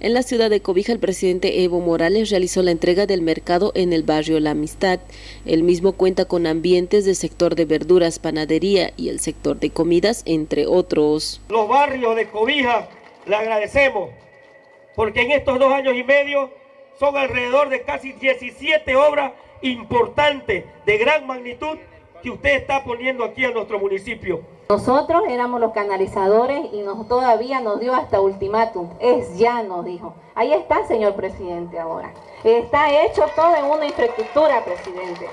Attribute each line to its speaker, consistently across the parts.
Speaker 1: En la ciudad de Cobija, el presidente Evo Morales realizó la entrega del mercado en el barrio La Amistad. El mismo cuenta con ambientes del sector de verduras, panadería y el sector de comidas, entre otros.
Speaker 2: Los barrios de Cobija le agradecemos, porque en estos dos años y medio son alrededor de casi 17 obras importantes de gran magnitud que usted está poniendo aquí en nuestro municipio.
Speaker 3: Nosotros éramos los canalizadores y nos, todavía nos dio hasta ultimátum. Es ya, nos dijo. Ahí está, señor presidente, ahora. Está hecho todo en una infraestructura, presidente.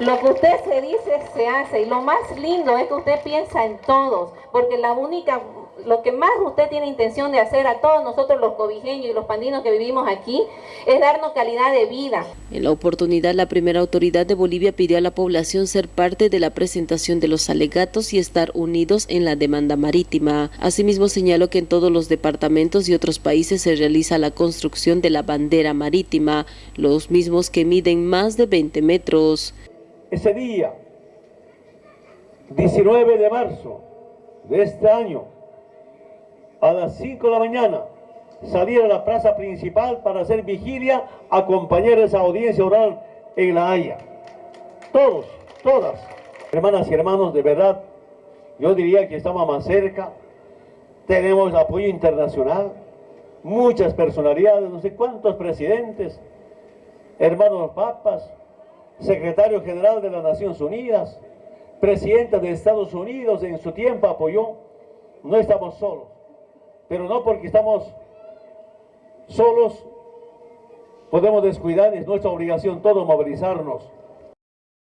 Speaker 3: Lo que usted se dice, se hace. Y lo más lindo es que usted piensa en todos. Porque la única lo que más usted tiene intención de hacer a todos nosotros los cobijeños y los pandinos que vivimos aquí es darnos calidad de vida.
Speaker 1: En la oportunidad, la primera autoridad de Bolivia pidió a la población ser parte de la presentación de los alegatos y estar unidos en la demanda marítima. Asimismo, señaló que en todos los departamentos y otros países se realiza la construcción de la bandera marítima, los mismos que miden más de 20 metros.
Speaker 2: Ese día, 19 de marzo de este año, a las 5 de la mañana. Salir a la plaza principal para hacer vigilia, acompañar esa audiencia oral en La Haya. Todos, todas, hermanas y hermanos, de verdad, yo diría que estamos más cerca, tenemos apoyo internacional, muchas personalidades, no sé cuántos presidentes, hermanos papas, secretario general de las Naciones Unidas, presidenta de Estados Unidos en su tiempo apoyó, no estamos solos pero no porque estamos solos podemos descuidar, es nuestra obligación todo movilizarnos